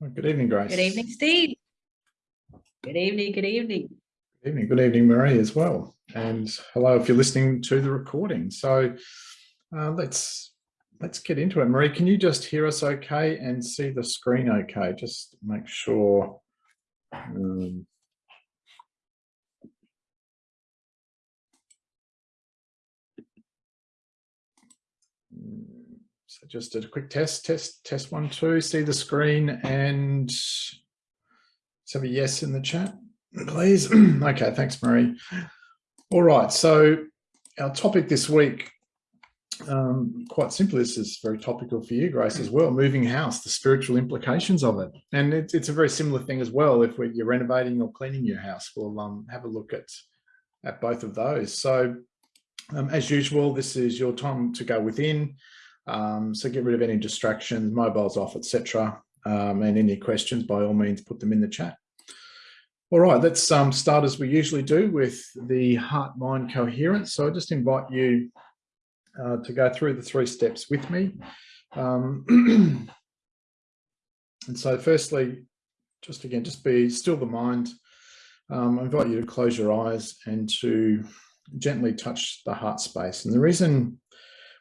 Well, good evening, Grace. Good evening, Steve. Good evening, good evening. Good evening, good evening, Marie, as well. And hello, if you're listening to the recording. So uh, let's let's get into it. Marie, can you just hear us okay and see the screen okay? Just make sure. Um, so just a quick test, test, test one, two, see the screen and let's have a yes in the chat, please. okay, thanks, Marie. All right, so our topic this week, um, quite simply, this is very topical for you, Grace, as well, moving house, the spiritual implications of it. And it's, it's a very similar thing as well. If you're renovating or cleaning your house, we'll um, have a look at, at both of those. So um, as usual, this is your time to go within. Um, so get rid of any distractions, mobiles off, etc. Um, and any questions, by all means, put them in the chat. All right, let's um, start as we usually do with the heart-mind coherence. So I just invite you uh, to go through the three steps with me. Um, and so firstly, just again, just be still the mind. Um, I invite you to close your eyes and to gently touch the heart space. And the reason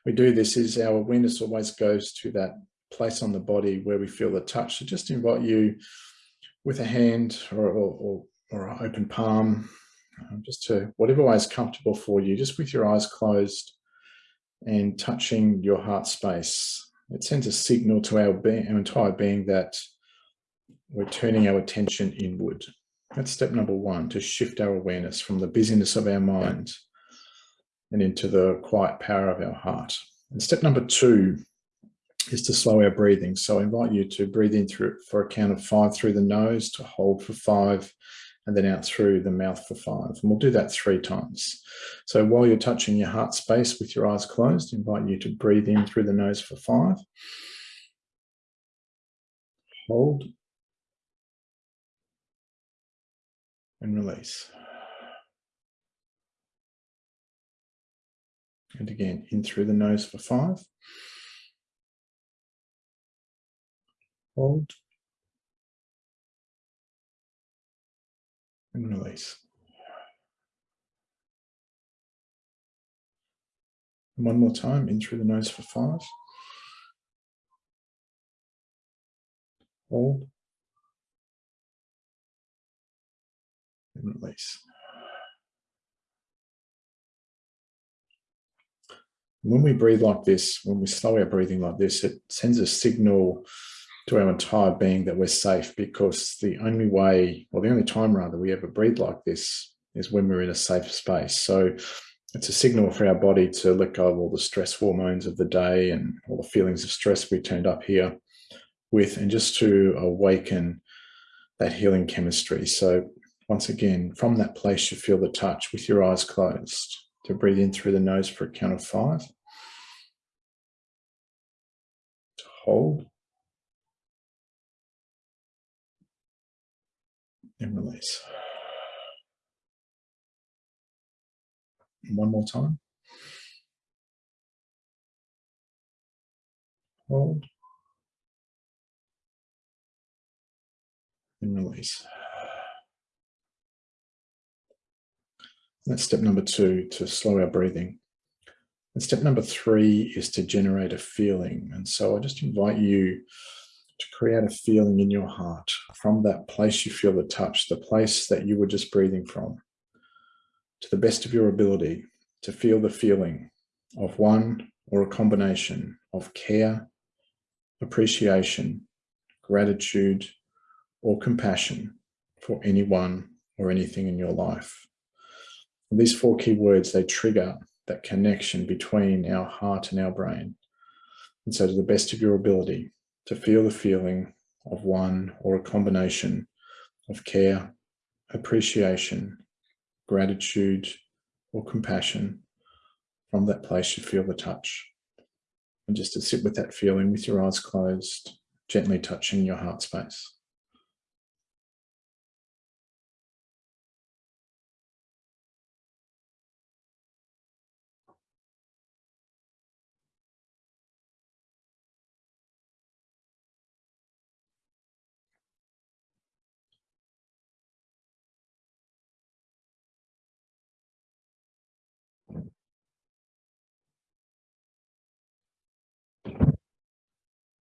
we do this is our awareness always goes to that place on the body where we feel the touch. So just invite you with a hand or, or, or an open palm, um, just to whatever way is comfortable for you, just with your eyes closed and touching your heart space. It sends a signal to our, our entire being that we're turning our attention inward. That's step number one, to shift our awareness from the busyness of our mind and into the quiet power of our heart. And step number two is to slow our breathing. So I invite you to breathe in through for a count of five through the nose, to hold for five, and then out through the mouth for five. And we'll do that three times. So while you're touching your heart space with your eyes closed, I invite you to breathe in through the nose for five. Hold. And release. And again, in through the nose for five. Hold. And release. And one more time, in through the nose for five. Hold. And release. When we breathe like this, when we slow our breathing like this, it sends a signal to our entire being that we're safe because the only way, or the only time rather, we ever breathe like this is when we're in a safe space. So it's a signal for our body to let go of all the stress hormones of the day and all the feelings of stress we turned up here with, and just to awaken that healing chemistry. So once again, from that place, you feel the touch with your eyes closed to breathe in through the nose for a count of five. hold and release. One more time. Hold and release. That's step number two, to slow our breathing. And step number three is to generate a feeling. And so I just invite you to create a feeling in your heart from that place you feel the touch, the place that you were just breathing from, to the best of your ability to feel the feeling of one or a combination of care, appreciation, gratitude, or compassion for anyone or anything in your life. These four key words, they trigger that connection between our heart and our brain. And so to the best of your ability to feel the feeling of one or a combination of care, appreciation, gratitude, or compassion from that place you feel the touch. And just to sit with that feeling with your eyes closed, gently touching your heart space.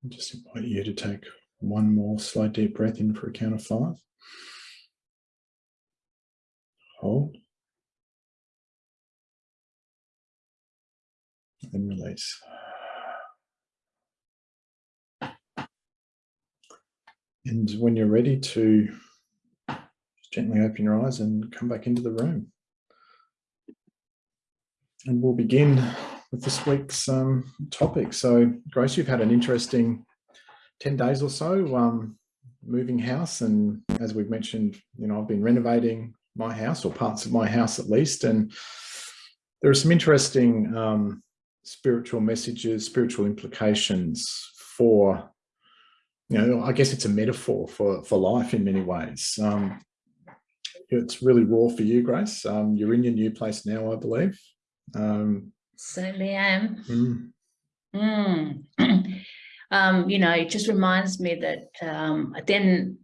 Just invite you to take one more slow deep breath in for a count of five. Hold. And release. And when you're ready to gently open your eyes and come back into the room. And we'll begin with this week's um, topic. So Grace, you've had an interesting 10 days or so um, moving house. And as we've mentioned, you know, I've been renovating my house or parts of my house at least. And there are some interesting um, spiritual messages, spiritual implications for, you know, I guess it's a metaphor for, for life in many ways. Um, it's really raw for you, Grace. Um, you're in your new place now, I believe. Um, Certainly am. Mm. Mm. um, you know, it just reminds me that um, then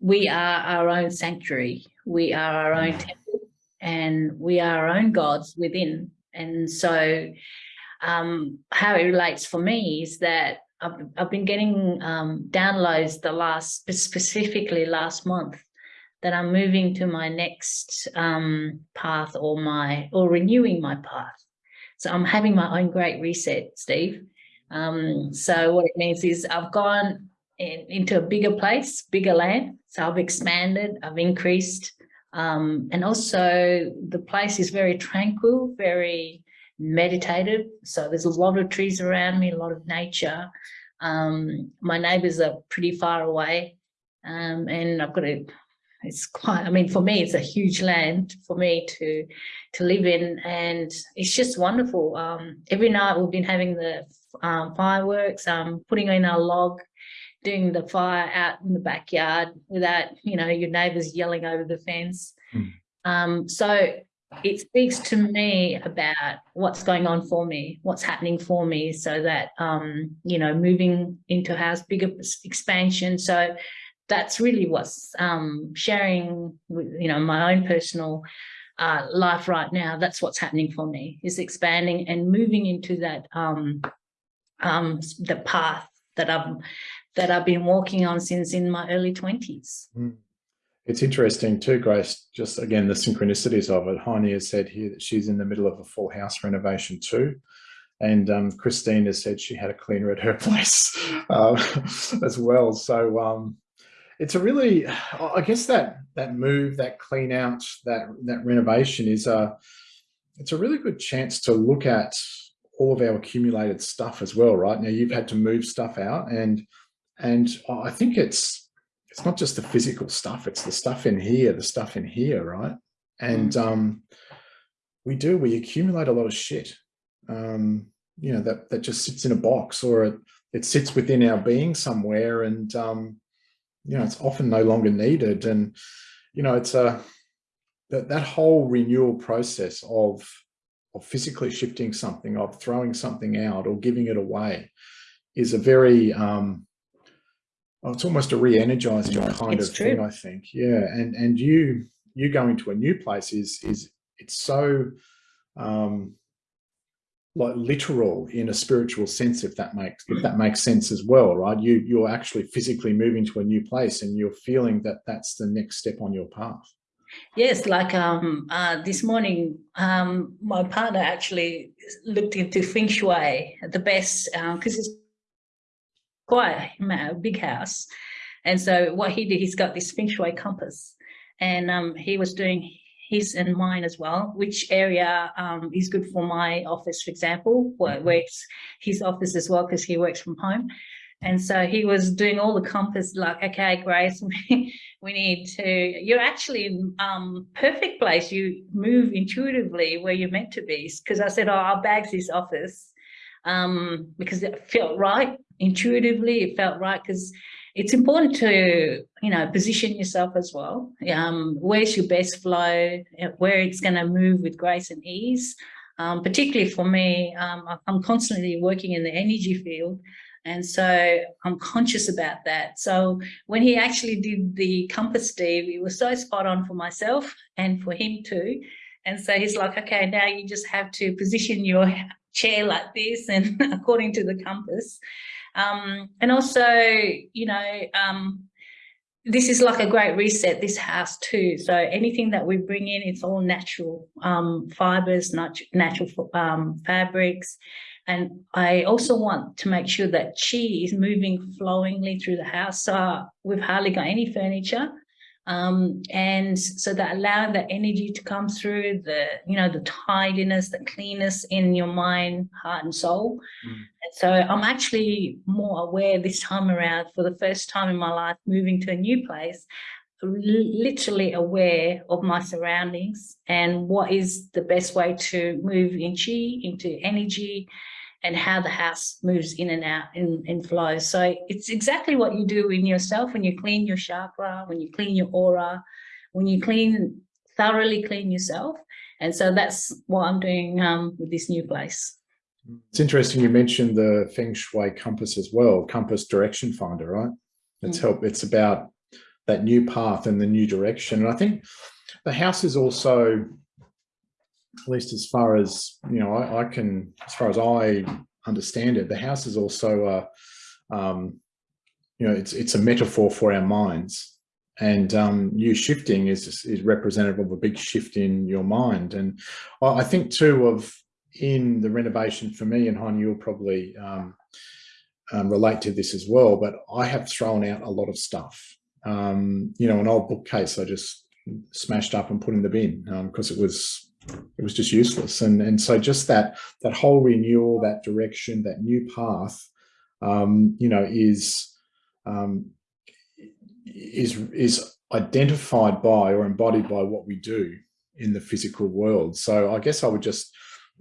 we are our own sanctuary. We are our own mm. temple and we are our own gods within. And so um, how it relates for me is that I've, I've been getting um, downloads the last, specifically last month, that I'm moving to my next um, path or my, or renewing my path. So I'm having my own great reset, Steve. Um, so what it means is I've gone in, into a bigger place, bigger land. So I've expanded, I've increased. Um, and also the place is very tranquil, very meditative. So there's a lot of trees around me, a lot of nature. Um, my neighbors are pretty far away. Um, and I've got a it's quite i mean for me it's a huge land for me to to live in and it's just wonderful. Um, every night we've been having the um, fireworks um putting in our log doing the fire out in the backyard without you know your neighbors yelling over the fence. Mm. um, so it speaks to me about what's going on for me what's happening for me so that um, you know moving into a house bigger expansion. So that's really what's um, sharing with, you know, my own personal uh, life right now. That's what's happening for me is expanding and moving into that um, um, the path that I've that I've been walking on since in my early 20s. Mm. It's interesting too, Grace, just again, the synchronicities of it. Heine has said here that she's in the middle of a full house renovation too. And um, Christine has said she had a cleaner at her place uh, as well. So um, it's a really, I guess that that move, that clean out, that that renovation is a, it's a really good chance to look at all of our accumulated stuff as well, right? Now you've had to move stuff out, and and I think it's it's not just the physical stuff; it's the stuff in here, the stuff in here, right? And mm. um, we do we accumulate a lot of shit, um, you know, that that just sits in a box or it it sits within our being somewhere, and um, you know, it's often no longer needed. And, you know, it's a, that, that whole renewal process of, of physically shifting something, of throwing something out or giving it away is a very, um, oh, it's almost a re-energizing kind it's of true. thing, I think. Yeah. And, and you, you going to a new place is, is it's so, um, like literal in a spiritual sense if that makes if that makes sense as well right? You you're actually physically moving to a new place and you're feeling that that's the next step on your path. Yes like um uh this morning um my partner actually looked into feng shui the best because uh, it's quite a big house. And so what he did he's got this feng shui compass. And um he was doing his and mine as well, which area um, is good for my office, for example, where mm-hmm. works his office as well, because he works from home. And so he was doing all the compass, like, okay, Grace, we need to, you're actually in um, perfect place. You move intuitively where you're meant to be. Because I said, oh, I'll bag this office um, because it felt right intuitively. It felt right because it's important to you know position yourself as well. Um, where's your best flow? Where it's going to move with grace and ease. Um, particularly for me um, i'm constantly working in the energy field and so i'm conscious about that. So when he actually did the compass steve it was so spot on for myself and for him too and so he's like okay now you just have to position your chair like this and according to the compass Um, and also, you know, um, this is like a great reset, this house too. So anything that we bring in, it's all natural um, fibers, nat natural um, fabrics. And I also want to make sure that chi is moving flowingly through the house. So we've hardly got any furniture. Um, and so that allowing that energy to come through the, you know, the tidiness, the cleanness in your mind, heart and soul. Mm. And so I'm actually more aware this time around for the first time in my life, moving to a new place, literally aware of my surroundings and what is the best way to move in chi, into energy, and how the house moves in and out in, in flows. So it's exactly what you do in yourself when you clean your chakra, when you clean your aura, when you clean, thoroughly clean yourself. And so that's what I'm doing um, with this new place. It's interesting you mentioned the Feng Shui compass as well, compass direction finder, right? It's mm. help. It's about that new path and the new direction. And I think the house is also at least as far as, you know, I, I can, as far as I understand it, the house is also a, um, you know, it's, it's a metaphor for our minds and um, you shifting is, is representative of a big shift in your mind. And I think too of in the renovation for me and Heine, you'll probably um, um, relate to this as well, but I have thrown out a lot of stuff. Um, you know, an old bookcase I just smashed up and put in the bin because um, it was it was just useless. And, and so just that, that whole renewal, that direction, that new path, um, you know, is, um, is, is identified by or embodied by what we do in the physical world. So I guess I would just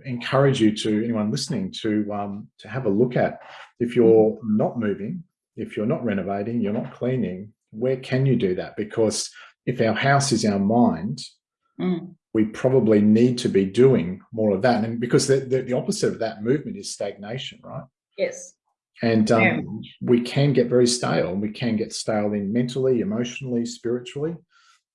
encourage you to anyone listening to, um, to have a look at if you're not moving, if you're not renovating, you're not cleaning, where can you do that? Because if our house is our mind, mm we probably need to be doing more of that. And because the, the, the opposite of that movement is stagnation, right? Yes. And um, yeah. we can get very stale and we can get stale in mentally, emotionally, spiritually.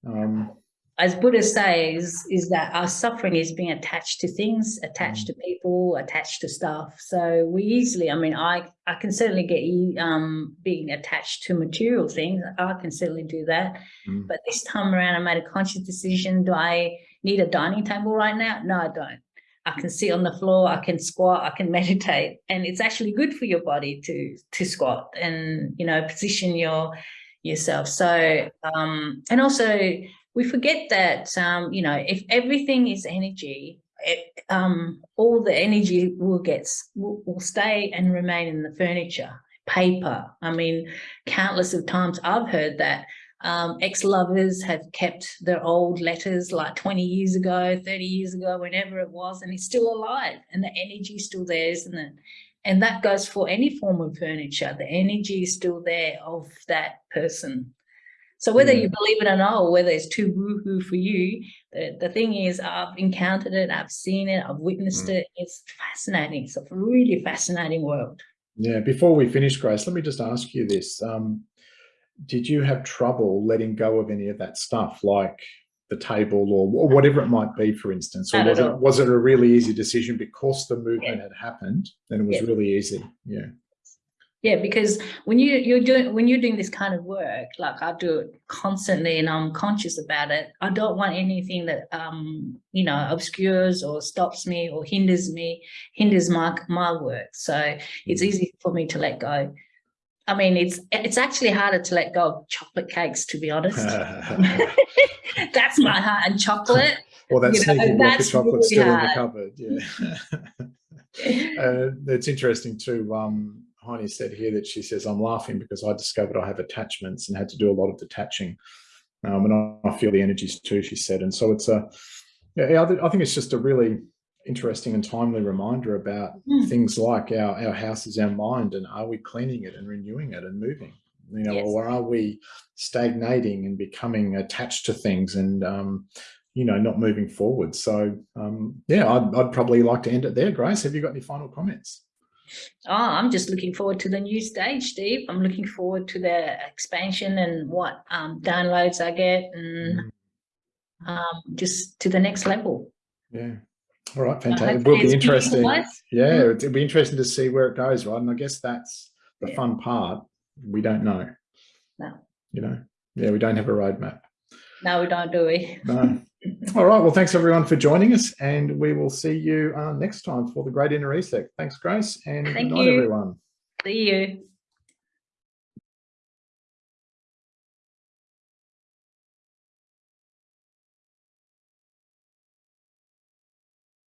Um, as Buddha says, is that our suffering is being attached to things, attached mm. to people, attached to stuff. So we easily, I mean, I, I can certainly get um, being attached to material things. I can certainly do that. Mm. But this time around, I made a conscious decision. Do I need a dining table right now? No, I don't. I can sit on the floor, I can squat, I can meditate. And it's actually good for your body to to squat and, you know, position your yourself. So, um, and also we forget that, um, you know, if everything is energy, it, um, all the energy will get, will, will stay and remain in the furniture, paper. I mean, countless of times I've heard that um, ex-lovers have kept their old letters like 20 years ago, 30 years ago, whenever it was, and it's still alive and the energy is still there, isn't it? And that goes for any form of furniture. The energy is still there of that person. So whether you believe it or not, or whether it's too woohoo for you, the, the thing is I've encountered it, I've seen it, I've witnessed mm. it. It's fascinating. It's a really fascinating world. Yeah, before we finish, Grace, let me just ask you this. Um, did you have trouble letting go of any of that stuff like the table or, or whatever it might be for instance? Or was it was it a really easy decision because the movement yeah. had happened and it was yeah. really easy? Yeah. Yeah because when you you're doing when you're doing this kind of work like i do it constantly and i'm conscious about it. I don't want anything that um you know obscures or stops me or hinders me hinders my my work. So it's mm. easy for me to let go I mean, it's it's actually harder to let go of chocolate cakes, to be honest. that's my heart and chocolate. Well, that's you know, that's chocolate really still hard. in the cupboard. Yeah, uh, it's interesting too. Um, Heine said here that she says, I'm laughing because I discovered I have attachments and had to do a lot of detaching. Um, and I, I feel the energies too, she said. And so it's a, yeah, I think it's just a really interesting and timely reminder about mm. things like our, our house is our mind and are we cleaning it and renewing it and moving you know yes. or are we stagnating and becoming attached to things and um, you know not moving forward so um, yeah I'd, I'd probably like to end it there grace have you got any final comments Oh, I'm just looking forward to the new stage, Steve. I'm looking forward to the expansion and what um, downloads I get and mm. um, just to the next level. Yeah, all right, fantastic. It will be interesting. Yeah, mm. it'll be interesting to see where it goes, right? And I guess that's the Yeah. fun part, we don't know. No. You know, yeah, we don't have a roadmap. No, we don't do we? No. All right. Well, thanks everyone for joining us, and we will see you uh, next time for the Great Inner Reset. Thanks, Grace, and Thank good night, you. everyone. See you.